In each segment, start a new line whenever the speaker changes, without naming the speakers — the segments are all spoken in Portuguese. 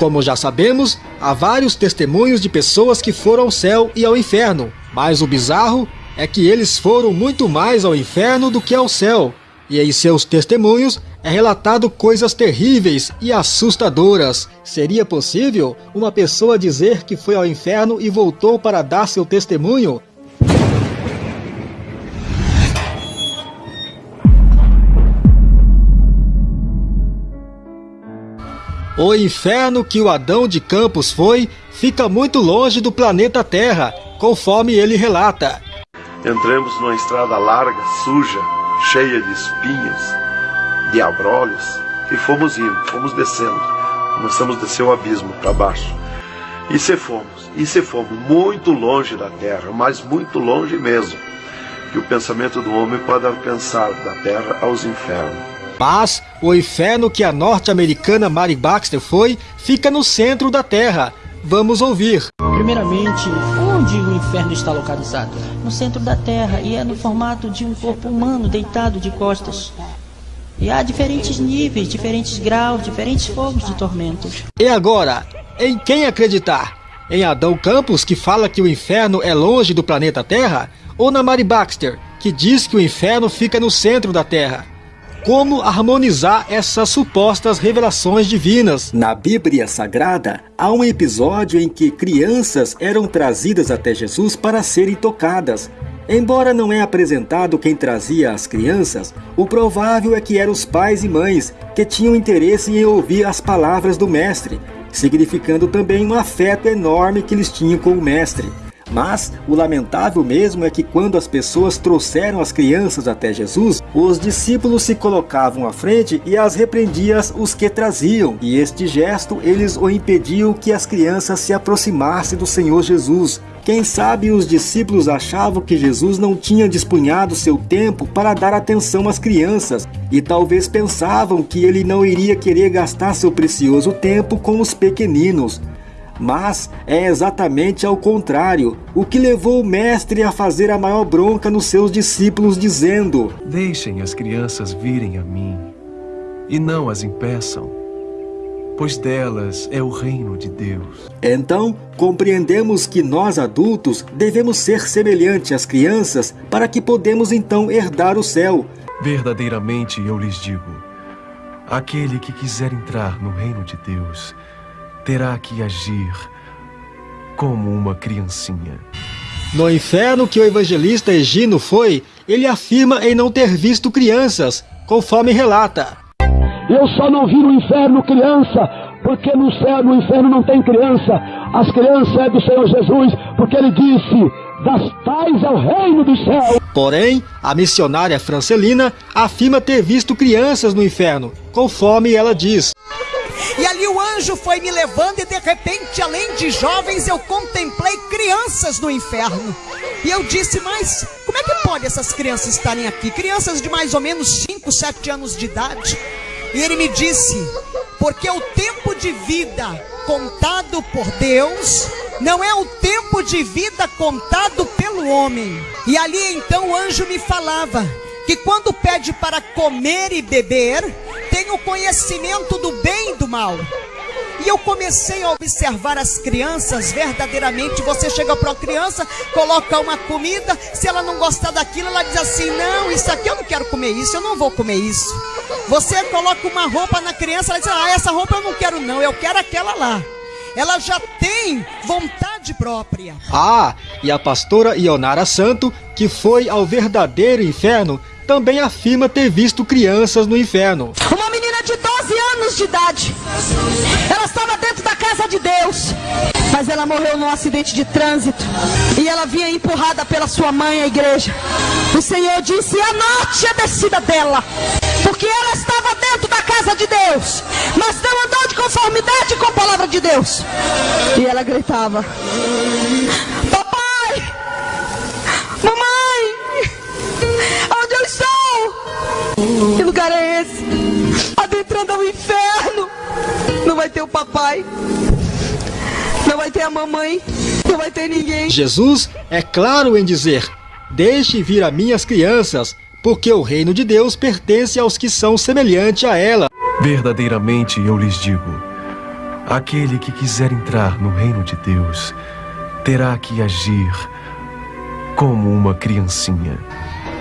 como já sabemos, há vários testemunhos de pessoas que foram ao céu e ao inferno, mas o bizarro é que eles foram muito mais ao inferno do que ao céu, e em seus testemunhos é relatado coisas terríveis e assustadoras. Seria possível uma pessoa dizer que foi ao inferno e voltou para dar seu testemunho? O inferno que o Adão de Campos foi fica muito longe do planeta Terra, conforme ele relata.
Entramos numa estrada larga, suja, cheia de espinhos, de abrolhos, e fomos indo, fomos descendo. Começamos a descer o abismo para baixo. E se fomos, e se fomos muito longe da terra, mas muito longe mesmo, que o pensamento do homem pode pensar da terra aos infernos.
Mas o inferno que a norte-americana Mary Baxter foi fica no centro da Terra. Vamos ouvir.
Primeiramente, onde o inferno está localizado? No centro da Terra e é no formato de um corpo humano deitado de costas. E há diferentes níveis, diferentes graus, diferentes fogos de tormento.
E agora, em quem acreditar? Em Adão Campos, que fala que o inferno é longe do planeta Terra? Ou na Mary Baxter, que diz que o inferno fica no centro da Terra? Como harmonizar essas supostas revelações divinas?
Na Bíblia Sagrada, há um episódio em que crianças eram trazidas até Jesus para serem tocadas. Embora não é apresentado quem trazia as crianças, o provável é que eram os pais e mães que tinham interesse em ouvir as palavras do mestre, significando também um afeto enorme que eles tinham com o mestre. Mas o lamentável mesmo é que quando as pessoas trouxeram as crianças até Jesus, os discípulos se colocavam à frente e as repreendiam os que traziam. E este gesto eles o impediam que as crianças se aproximassem do Senhor Jesus. Quem sabe os discípulos achavam que Jesus não tinha dispunhado seu tempo para dar atenção às crianças e talvez pensavam que ele não iria querer gastar seu precioso tempo com os pequeninos. Mas é exatamente ao contrário, o que levou o mestre a fazer a maior bronca nos seus discípulos, dizendo:
Deixem as crianças virem a mim, e não as impeçam, pois delas é o reino de Deus.
Então, compreendemos que nós adultos devemos ser semelhantes às crianças para que podemos então herdar o céu.
Verdadeiramente eu lhes digo: aquele que quiser entrar no reino de Deus terá que agir como uma criancinha.
No inferno que o evangelista Egino foi, ele afirma em não ter visto crianças, conforme relata.
Eu só não vi no inferno criança, porque no céu, no inferno não tem criança. As crianças é do Senhor Jesus, porque ele disse: das tais é o reino do céu.
Porém, a missionária Francelina afirma ter visto crianças no inferno, conforme ela diz.
E ali o anjo foi me levando, e de repente, além de jovens, eu contemplei crianças no inferno. E eu disse, mas como é que pode essas crianças estarem aqui? Crianças de mais ou menos 5, 7 anos de idade. E ele me disse, porque o tempo de vida contado por Deus não é o tempo de vida contado pelo homem. E ali então o anjo me falava que quando pede para comer e beber, tem o conhecimento do bem e do mal. E eu comecei a observar as crianças verdadeiramente. Você chega para uma criança, coloca uma comida, se ela não gostar daquilo, ela diz assim: Não, isso aqui eu não quero comer isso, eu não vou comer isso. Você coloca uma roupa na criança, ela diz: Ah, essa roupa eu não quero, não, eu quero aquela lá. Ela já tem vontade própria.
Ah, e a pastora Ionara Santo, que foi ao verdadeiro inferno, também afirma ter visto crianças no inferno.
Uma menina de 12 anos de idade. Ela estava dentro da casa de Deus. Mas ela morreu num acidente de trânsito. E ela vinha empurrada pela sua mãe à igreja. O Senhor disse: anote a descida dela. Porque ela estava dentro da casa de Deus. Mas não andou de conformidade com a palavra de Deus. E ela gritava: Papai! Mamãe! Onde eu estou? Que lugar é esse? Adentrando ao inferno. Não vai ter o papai. Não vai ter a mamãe. Não vai ter ninguém.
Jesus é claro em dizer: Deixe vir a minhas crianças, porque o reino de Deus pertence aos que são semelhantes a ela.
Verdadeiramente eu lhes digo: Aquele que quiser entrar no reino de Deus terá que agir como uma criancinha.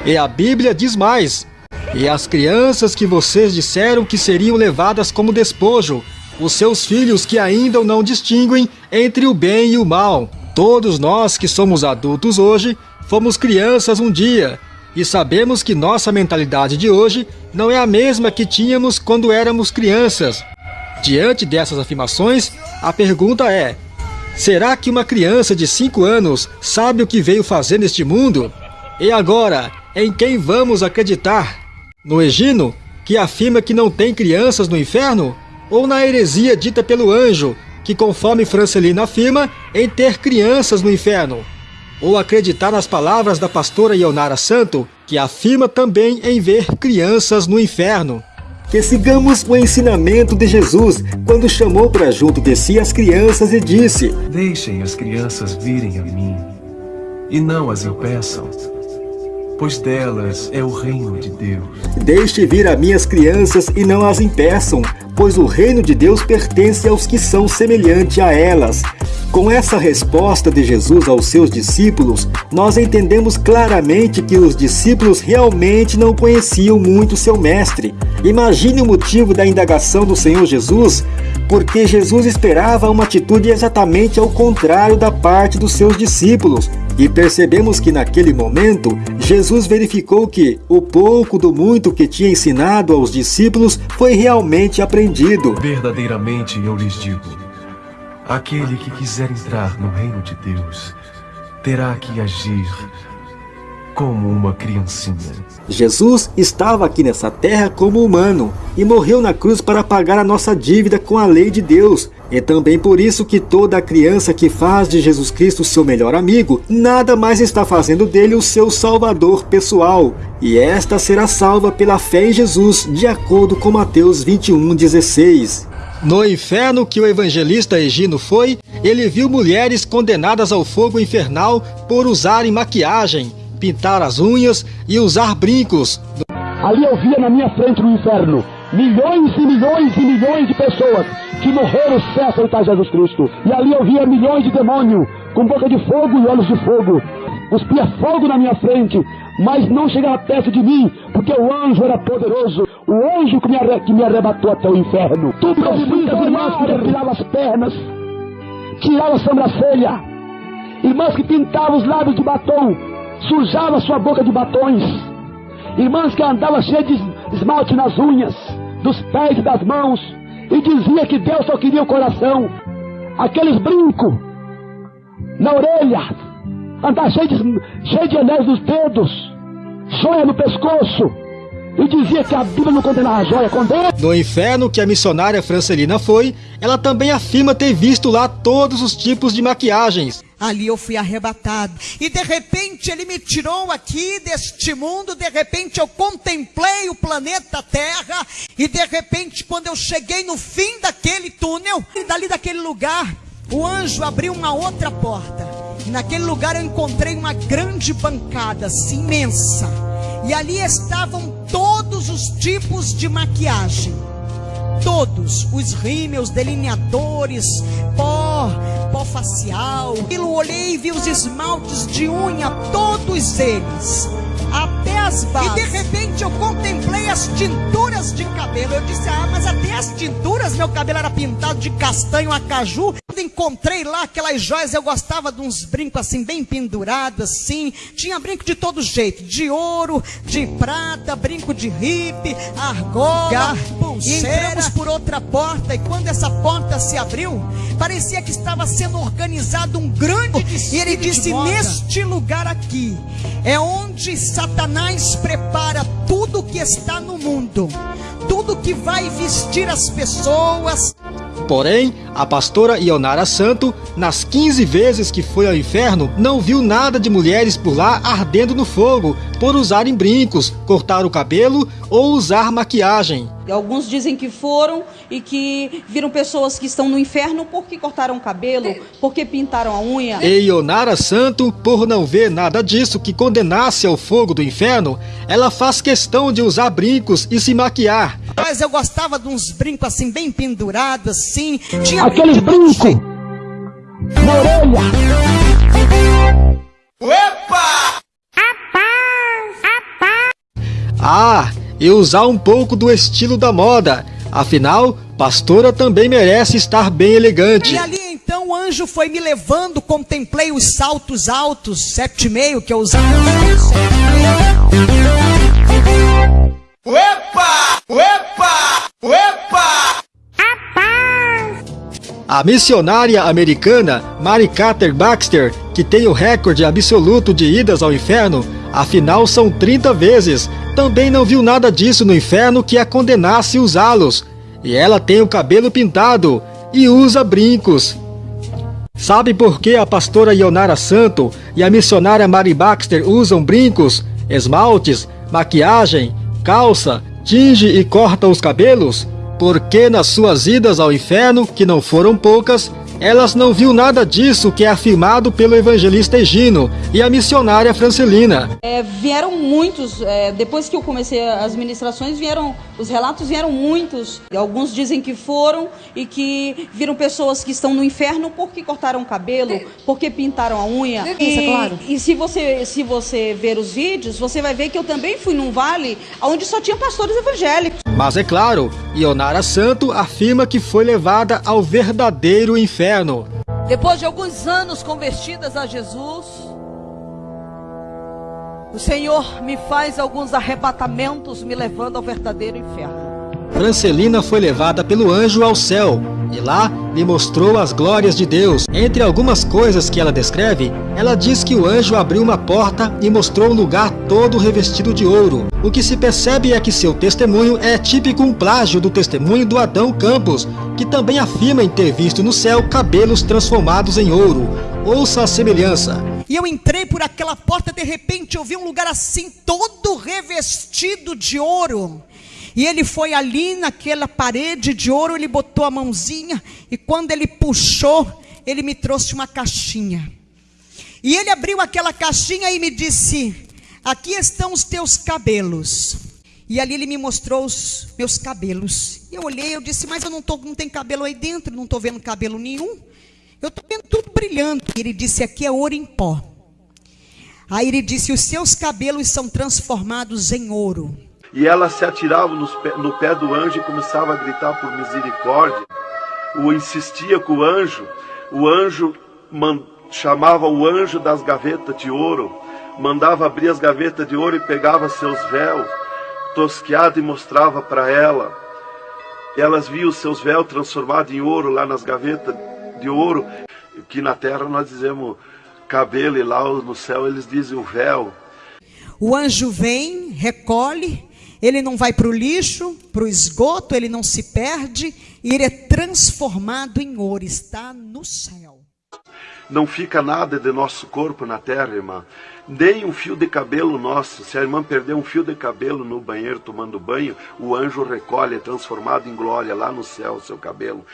E a Bíblia diz mais: E as crianças que vocês disseram que seriam levadas como despojo, os seus filhos que ainda não distinguem entre o bem e o mal. Todos nós que somos adultos hoje fomos crianças um dia e sabemos que nossa mentalidade de hoje não é a mesma que tínhamos quando éramos crianças. Diante dessas afirmações, a pergunta é: será que uma criança de 5 anos sabe o que veio fazer neste mundo? E agora, em quem vamos acreditar? No Egino, que afirma que não tem crianças no inferno? Ou na heresia dita pelo anjo, que conforme Francelino afirma, em ter crianças no inferno? Ou acreditar nas palavras da pastora Ionara Santo, que afirma também em ver crianças no inferno?
que sigamos o ensinamento de Jesus quando chamou para junto de si as crianças e disse:
Deixem as crianças virem a mim e não as impeçam, pois delas é o reino de Deus.
Deixe vir a minhas crianças e não as impeçam, pois o reino de Deus pertence aos que são semelhantes a elas. Com essa resposta de Jesus aos seus discípulos, nós entendemos claramente que os discípulos realmente não conheciam muito seu mestre. Imagine o motivo da indagação do Senhor Jesus, porque Jesus esperava uma atitude exatamente ao contrário da parte dos seus discípulos. E percebemos que naquele momento, Jesus verificou que o pouco do muito que tinha ensinado aos discípulos foi realmente aprendido.
Verdadeiramente eu lhes digo Aquele que quiser entrar no reino de Deus terá que agir como uma criancinha.
Jesus estava aqui nessa terra como humano e morreu na cruz para pagar a nossa dívida com a lei de Deus. É também por isso que toda criança que faz de Jesus Cristo seu melhor amigo, nada mais está fazendo dele o seu salvador pessoal. E esta será salva pela fé em Jesus, de acordo com Mateus 21:16.
No inferno que o evangelista Egino foi, ele viu mulheres condenadas ao fogo infernal por usarem maquiagem, pintar as unhas e usar brincos.
Ali eu via na minha frente no inferno milhões e milhões e milhões de pessoas que morreram sem aceitar Jesus Cristo. E ali eu via milhões de demônios com boca de fogo e olhos de fogo. Cuspia fogo na minha frente, mas não chegava perto de mim, porque o anjo era poderoso. O anjo que me, arre, que me arrebatou até o inferno. Tudo eu vi as irmãs que depilavam as pernas, tiravam a sobrancelha, irmãs que pintavam os lábios de batom, sujavam sua boca de batons, irmãs que andavam cheias de esmalte nas unhas, dos pés e das mãos, e dizia que Deus só queria o coração, aqueles brincos na orelha, andar cheio de, cheio de anéis nos dedos, joia no pescoço, e dizia que a Bíblia não condenava a joia, condena.
No inferno que a missionária Francelina foi, ela também afirma ter visto lá todos os tipos de maquiagens.
Ali eu fui arrebatado. E de repente ele me tirou aqui deste mundo. De repente eu contemplei o planeta Terra. E de repente, quando eu cheguei no fim daquele túnel, e dali daquele lugar, o anjo abriu uma outra porta. E naquele lugar eu encontrei uma grande bancada, assim, imensa. E ali estavam todos os tipos de maquiagem. Todos, os rímels, delineadores, pó, pó facial. Eu olhei e vi os esmaltes de unha, todos eles E de repente eu contemplei as tinturas de cabelo. Eu disse, ah, mas até as tinturas, meu cabelo era pintado de castanho a caju. Quando encontrei lá aquelas joias, eu gostava de uns brincos assim, bem pendurados assim. Tinha brinco de todo jeito, de ouro, de prata, brinco de ripe, argola, e entramos por outra porta. E quando essa porta se abriu, parecia que estava sendo organizado um grande E ele disse, neste lugar aqui, é onde Satanás prepara tudo que está no mundo, tudo que vai vestir as pessoas.
Porém, a pastora Ionara Santo, nas 15 vezes que foi ao inferno, não viu nada de mulheres por lá ardendo no fogo, por usarem brincos, cortar o cabelo ou usar maquiagem.
Alguns dizem que foram e que viram pessoas que estão no inferno porque cortaram o cabelo, porque pintaram a unha.
E Ionara Santo, por não ver nada disso que condenasse ao fogo do inferno, ela faz questão de usar brincos e se maquiar.
Mas eu gostava de uns brincos assim, bem pendurados assim. Tinha
aquele brinco na orelha.
Ah, e usar um pouco do estilo da moda. Afinal, pastora também merece estar bem elegante.
E ali então o anjo foi me levando, contemplei os saltos altos, sete e meio que eu usava.
Opa! Opa! Opa!
A missionária americana Mary Carter Baxter, que tem o recorde absoluto de idas ao inferno, afinal são 30 vezes, também não viu nada disso no inferno que a condenasse usá-los. E ela tem o cabelo pintado e usa brincos. Sabe por que a pastora Ionara Santo e a missionária Mary Baxter usam brincos, esmaltes, maquiagem, calça, tinge e corta os cabelos? Porque nas suas idas ao inferno, que não foram poucas, elas não viu nada disso que é afirmado pelo evangelista Egino e a missionária Francelina.
É, vieram muitos, é, depois que eu comecei as ministrações, vieram, os relatos vieram muitos. Alguns dizem que foram e que viram pessoas que estão no inferno porque cortaram o cabelo, porque pintaram a unha.
Isso, é claro.
E se você, se você ver os vídeos, você vai ver que eu também fui num vale onde só tinha pastores evangélicos.
Mas é claro, Ionara Santo afirma que foi levada ao verdadeiro inferno.
Depois de alguns anos convertidas a Jesus, o Senhor me faz alguns arrebatamentos, me levando ao verdadeiro inferno.
Francelina foi levada pelo anjo ao céu e lá lhe mostrou as glórias de Deus. Entre algumas coisas que ela descreve, ela diz que o anjo abriu uma porta e mostrou um lugar todo revestido de ouro. O que se percebe é que seu testemunho é típico um plágio do testemunho do Adão Campos, que também afirma em ter visto no céu cabelos transformados em ouro. Ouça a semelhança.
E eu entrei por aquela porta, de repente eu vi um lugar assim, todo revestido de ouro. E ele foi ali naquela parede de ouro, ele botou a mãozinha, e quando ele puxou, ele me trouxe uma caixinha. E ele abriu aquela caixinha e me disse: Aqui estão os teus cabelos. E ali ele me mostrou os meus cabelos. Eu olhei, eu disse: Mas eu não, tô, não tem cabelo aí dentro, não estou vendo cabelo nenhum. Eu estou vendo tudo brilhando. E ele disse: Aqui é ouro em pó. Aí ele disse: Os seus cabelos são transformados em ouro.
E ela se atirava no pé do anjo e começava a gritar por misericórdia. O insistia com o anjo. O anjo chamava o anjo das gavetas de ouro, mandava abrir as gavetas de ouro e pegava seus véus, tosqueado e mostrava para ela. Elas viam seus véus transformados em ouro lá nas gavetas de ouro, que na terra nós dizemos cabelo e lá no céu eles dizem o véu.
O anjo vem, recolhe, ele não vai para o lixo, para o esgoto, ele não se perde, e ele é transformado em ouro, está no céu.
Não fica nada de nosso corpo na terra, irmã. Nem um fio de cabelo nosso. Se a irmã perder um fio de cabelo no banheiro tomando banho, o anjo recolhe, é transformado em glória lá no céu o seu cabelo.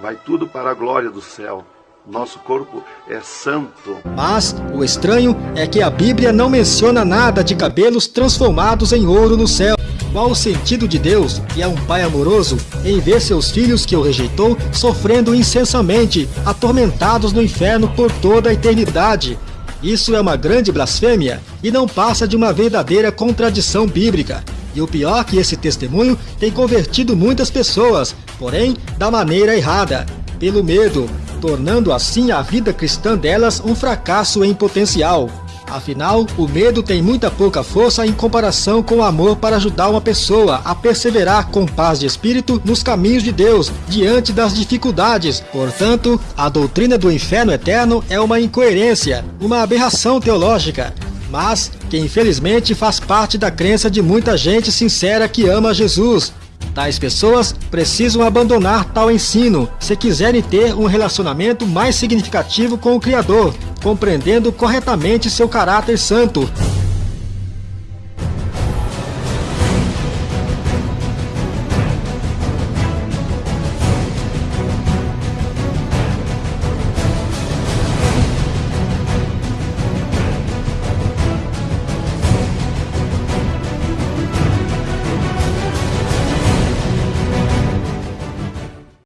Vai tudo para a glória do céu. Nosso corpo é santo.
Mas o estranho é que a Bíblia não menciona nada de cabelos transformados em ouro no céu. Qual o sentido de Deus, que é um pai amoroso, em ver seus filhos que o rejeitou sofrendo incessanmente, atormentados no inferno por toda a eternidade? Isso é uma grande blasfêmia e não passa de uma verdadeira contradição bíblica. E o pior é que esse testemunho tem convertido muitas pessoas, porém da maneira errada, pelo medo, tornando assim a vida cristã delas um fracasso em potencial. Afinal, o medo tem muita pouca força em comparação com o amor para ajudar uma pessoa a perseverar com paz de espírito nos caminhos de Deus diante das dificuldades. Portanto, a doutrina do inferno eterno é uma incoerência, uma aberração teológica, mas que infelizmente faz parte da crença de muita gente sincera que ama Jesus. Tais pessoas precisam abandonar tal ensino se quiserem ter um relacionamento mais significativo com o Criador, compreendendo corretamente seu caráter santo